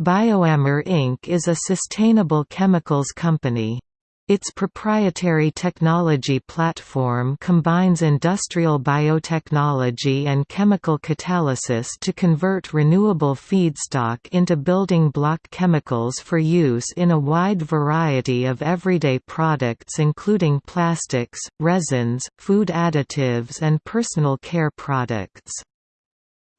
BioAmber Inc. is a sustainable chemicals company. Its proprietary technology platform combines industrial biotechnology and chemical catalysis to convert renewable feedstock into building block chemicals for use in a wide variety of everyday products including plastics, resins, food additives and personal care products.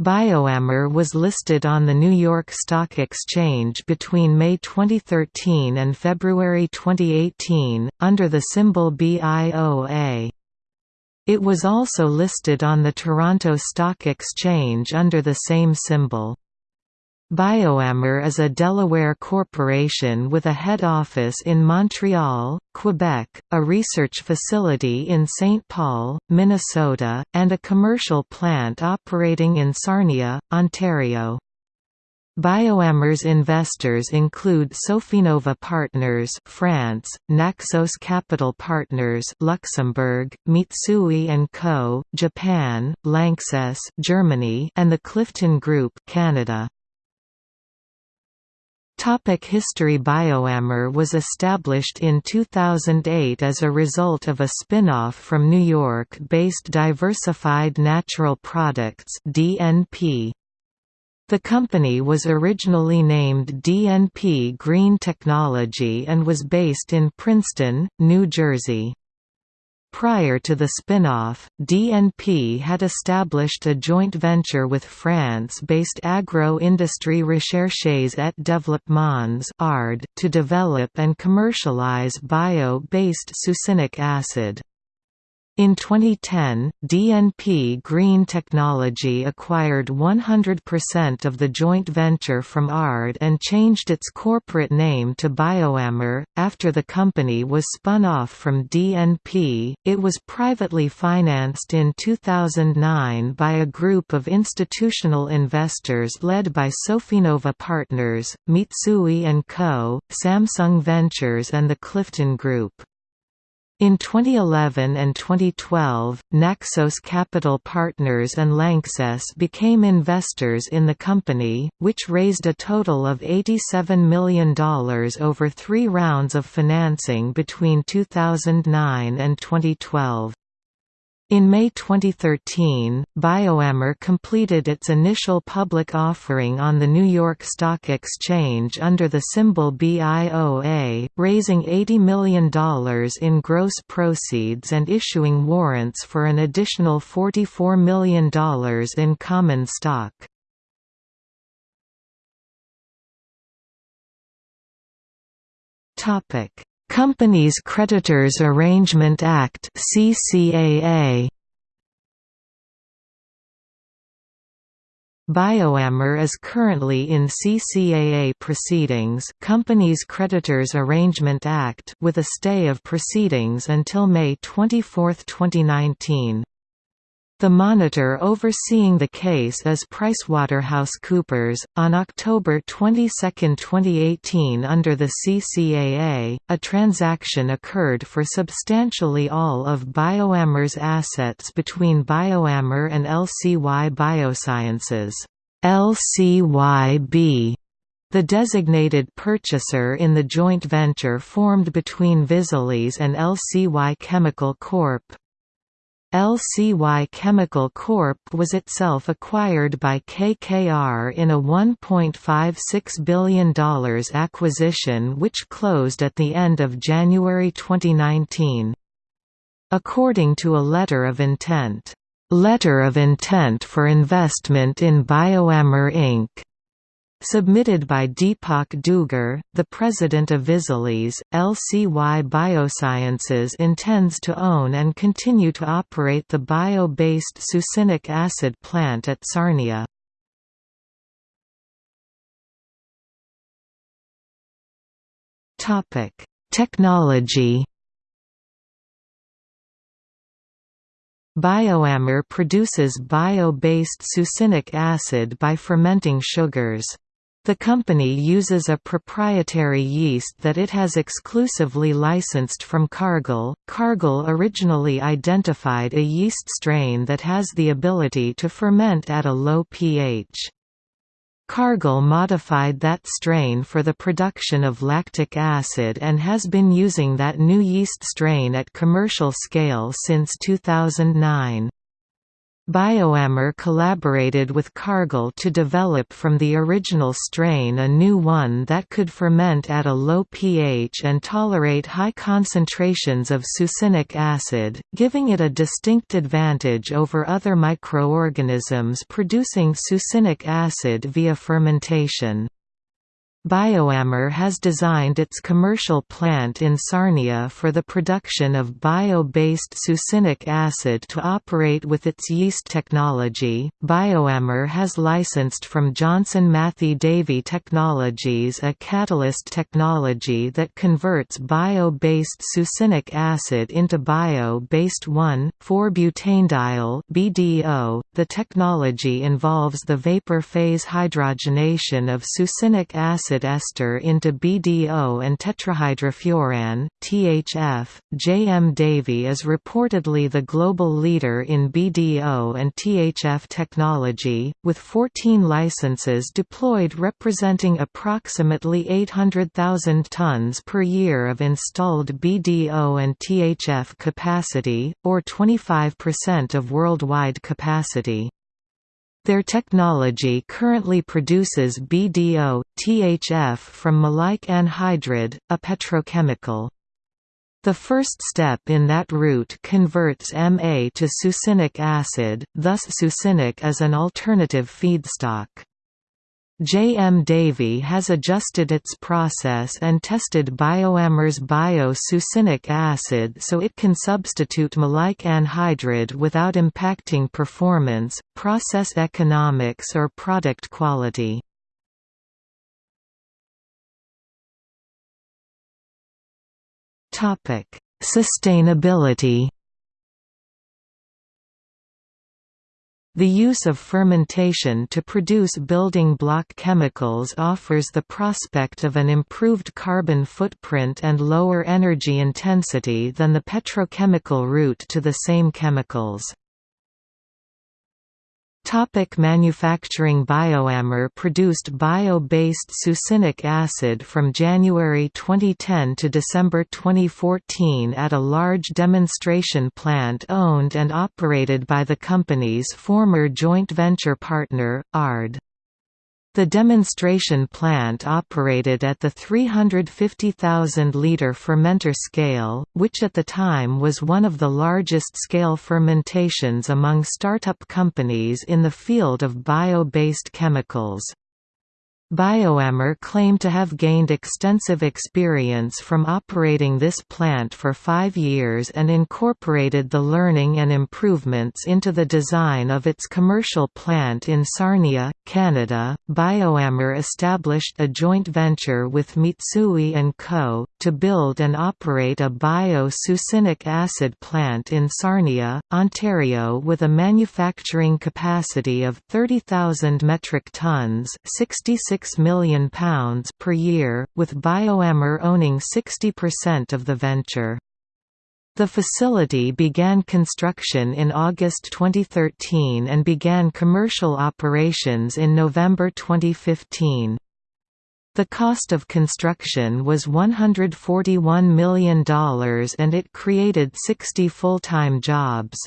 BioAmber was listed on the New York Stock Exchange between May 2013 and February 2018, under the symbol BIOA. It was also listed on the Toronto Stock Exchange under the same symbol. BioAmber is a Delaware corporation with a head office in Montreal, Quebec, a research facility in St. Paul, Minnesota, and a commercial plant operating in Sarnia, Ontario. BioAmber's investors include Sofinnova Partners France, Naxos Capital Partners Luxembourg, Mitsui & Co., Japan, Lanxess Germany, and the Clifton Group Canada. Topic History BioAmber was established in 2008 as a result of a spin-off from New York-based Diversified Natural Products DNP. The company was originally named DNP Green Technology and was based in Princeton, New Jersey. Prior to the spin-off, DNP had established a joint venture with France-based Agro-Industrie Recherches et Développements to develop and commercialize bio-based succinic acid. In 2010, DNP Green Technology acquired 100% of the joint venture from ARD and changed its corporate name to BioAmber. After the company was spun off from DNP, it was privately financed in 2009 by a group of institutional investors led by Sofinnova Partners, Mitsui & Co., Samsung Ventures and the Clifton Group. In 2011 and 2012, Naxos Capital Partners and Lanxess became investors in the company, which raised a total of $87 million over three rounds of financing between 2009 and 2012. In May 2013, BioAmber completed its initial public offering on the New York Stock Exchange under the symbol BIOA, raising $80 million in gross proceeds and issuing warrants for an additional $44 million in common stock. Companies Creditors Arrangement Act CCAA BioAmber is currently in CCAA proceedings Companies Creditors Arrangement Act with a stay of proceedings until May 24, 2019. The monitor overseeing the case is PricewaterhouseCoopers. On October 22, 2018, under the CCAA, a transaction occurred for substantially all of BioAmber's assets between BioAmber and LCY Biosciences. LCYB the designated purchaser in the joint venture formed between Visolis and LCY Chemical Corp. LCY Chemical Corp. was itself acquired by KKR in a $1.56 billion acquisition which closed at the end of January 2019. According to a letter of intent, "...letter of intent for investment in BioAmber Inc." Submitted by Deepak Dugar, the president of Visolis, LCY Biosciences intends to own and continue to operate the bio-based succinic acid plant at Sarnia. Technology BioAmber produces bio-based succinic acid by fermenting sugars. The company uses a proprietary yeast that it has exclusively licensed from Cargill. Cargill originally identified a yeast strain that has the ability to ferment at a low pH. Cargill modified that strain for the production of lactic acid and has been using that new yeast strain at commercial scale since 2009. BioAmber collaborated with Cargill to develop from the original strain a new one that could ferment at a low pH and tolerate high concentrations of succinic acid, giving it a distinct advantage over other microorganisms producing succinic acid via fermentation. BioAmber has designed its commercial plant in Sarnia for the production of bio-based succinic acid to operate with its yeast technology. BioAmber has licensed from Johnson Matthey Davy Technologies a catalyst technology that converts bio-based succinic acid into bio-based 1,4-butanediol (BDO). The technology involves the vapor phase hydrogenation of succinic acid acid ester into BDO and tetrahydrofuran (THF). JM Davy is reportedly the global leader in BDO and THF technology, with 14 licenses deployed representing approximately 800,000 tons per year of installed BDO and THF capacity, or 25% of worldwide capacity. Their technology currently produces BDO, THF from maleic anhydride, a petrochemical. The first step in that route converts Ma to succinic acid, thus succinic is an alternative feedstock. J. M. Davy has adjusted its process and tested BioAmber's bio-succinic acid so it can substitute maleic anhydride without impacting performance, process economics or product quality. Sustainability The use of fermentation to produce building block chemicals offers the prospect of an improved carbon footprint and lower energy intensity than the petrochemical route to the same chemicals. Topic manufacturing BioAmber produced bio-based succinic acid from January 2010 to December 2014 at a large demonstration plant owned and operated by the company's former joint venture partner, ARD. The demonstration plant operated at the 350,000-liter fermenter scale, which at the time was one of the largest scale fermentations among startup companies in the field of bio-based chemicals. BioAmber claimed to have gained extensive experience from operating this plant for five years and incorporated the learning and improvements into the design of its commercial plant in Sarnia, Canada. BioAmber established a joint venture with Mitsui & Co. to build and operate a bio-succinic acid plant in Sarnia, Ontario with a manufacturing capacity of 30,000 metric tons 66 6 million pounds per year, with BioAmber owning 60% of the venture. The facility began construction in August 2013 and began commercial operations in November 2015. The cost of construction was $141 million and it created 60 full-time jobs.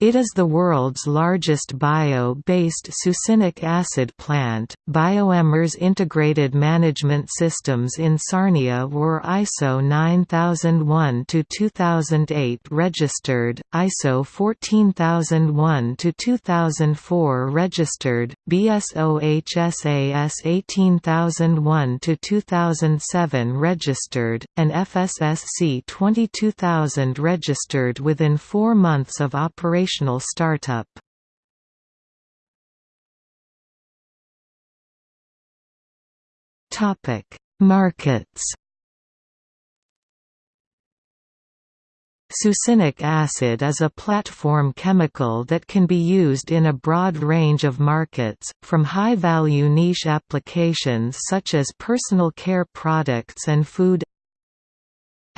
It is the world's largest bio-based succinic acid plant. BioAmber's integrated management systems in Sarnia were ISO 9001-2008 registered, ISO 14001-2004 registered, BS OHSAS 18001-2007 registered, and FSSC 22000 registered within 4 months of operation operational startup. Topic: Markets. Succinic acid is a platform chemical that can be used in a broad range of markets, from high-value niche applications such as personal care products and food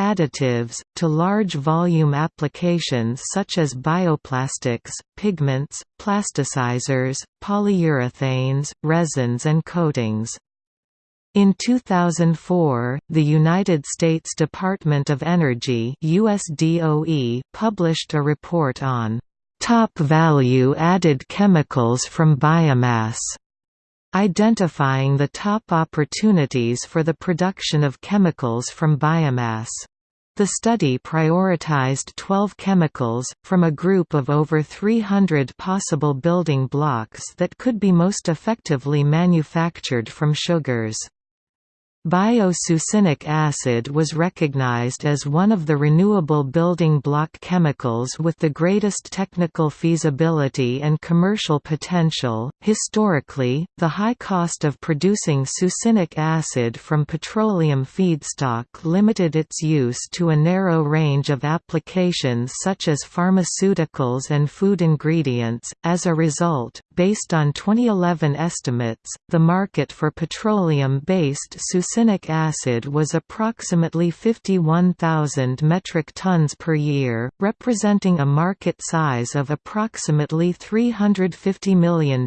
additives, to large volume applications such as bioplastics, pigments, plasticizers, polyurethanes, resins and coatings. In 2004, the United States Department of Energy USDOE published a report on top value-added chemicals from biomass, identifying the top opportunities for the production of chemicals from biomass. The study prioritized 12 chemicals, from a group of over 300 possible building blocks that could be most effectively manufactured from sugars. Bio-succinic acid was recognized as one of the renewable building block chemicals with the greatest technical feasibility and commercial potential. Historically, the high cost of producing succinic acid from petroleum feedstock limited its use to a narrow range of applications such as pharmaceuticals and food ingredients. As a result, based on 2011 estimates, the market for petroleum-based succinic acid was approximately 51,000 metric tons per year, representing a market size of approximately $350 million.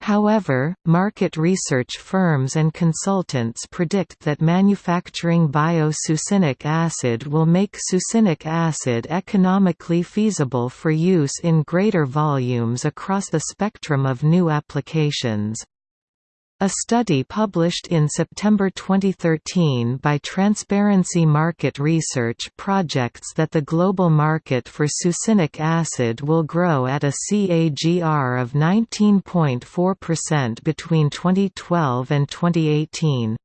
However, market research firms and consultants predict that manufacturing bio-succinic acid will make succinic acid economically feasible for use in greater volumes across the spectrum of new applications. A study published in September 2013 by Transparency Market Research projects that the global market for succinic acid will grow at a CAGR of 19.4% between 2012 and 2018.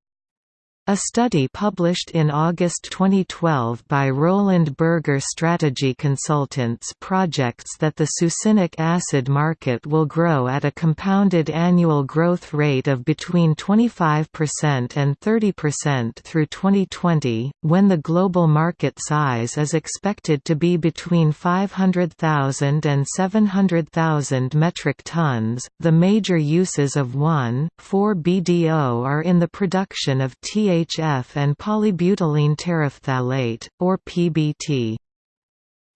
A study published in August 2012 by Roland Berger Strategy Consultants projects that the succinic acid market will grow at a compounded annual growth rate of between 25% and 30% through 2020, when the global market size is expected to be between 500,000 and 700,000 metric tons. The major uses of 1,4-BDO are in the production of TA THF and polybutylene terephthalate, or PBT.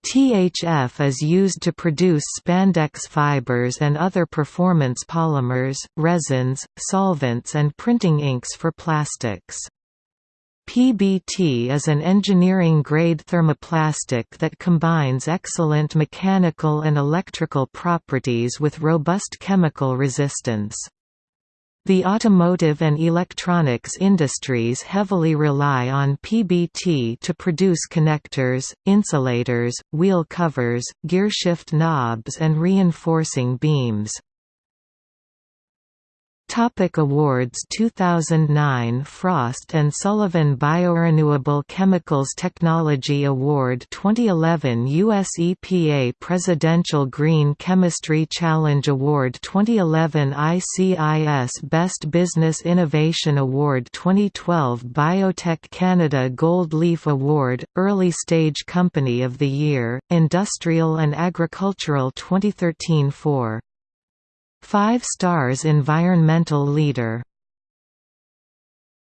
THF is used to produce spandex fibers and other performance polymers, resins, solvents and printing inks for plastics. PBT is an engineering-grade thermoplastic that combines excellent mechanical and electrical properties with robust chemical resistance. The automotive and electronics industries heavily rely on PBT to produce connectors, insulators, wheel covers, gearshift knobs and reinforcing beams. Topic awards 2009 Frost & Sullivan Biorenewable Chemicals Technology Award 2011 US EPA Presidential Green Chemistry Challenge Award 2011 ICIS Best Business Innovation Award 2012 Biotech Canada Gold Leaf Award, Early Stage Company of the Year, Industrial and Agricultural 2013 4 5 stars Environmental Leader